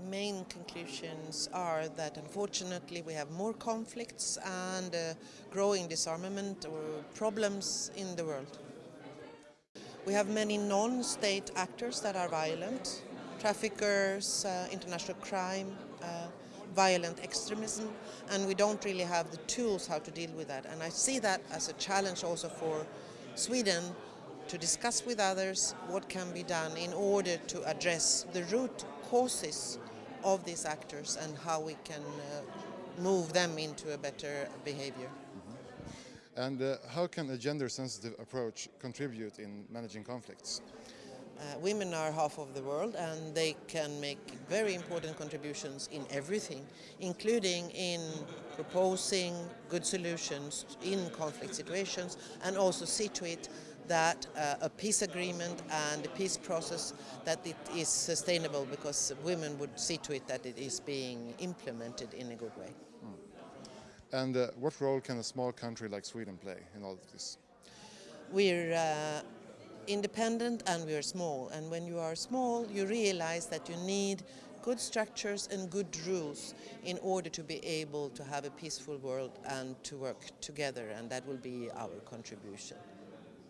The main conclusions are that unfortunately we have more conflicts and uh, growing disarmament or problems in the world. We have many non-state actors that are violent, traffickers, uh, international crime, uh, violent extremism, and we don't really have the tools how to deal with that. And I see that as a challenge also for Sweden to discuss with others what can be done in order to address the root causes of these actors and how we can uh, move them into a better behavior. And uh, how can a gender-sensitive approach contribute in managing conflicts? Uh, women are half of the world and they can make very important contributions in everything, including in proposing good solutions in conflict situations and also see to it that uh, a peace agreement and a peace process that it is sustainable because women would see to it that it is being implemented in a good way. And uh, what role can a small country like Sweden play in all of this? We're uh, independent and we're small and when you are small you realize that you need good structures and good rules in order to be able to have a peaceful world and to work together and that will be our contribution.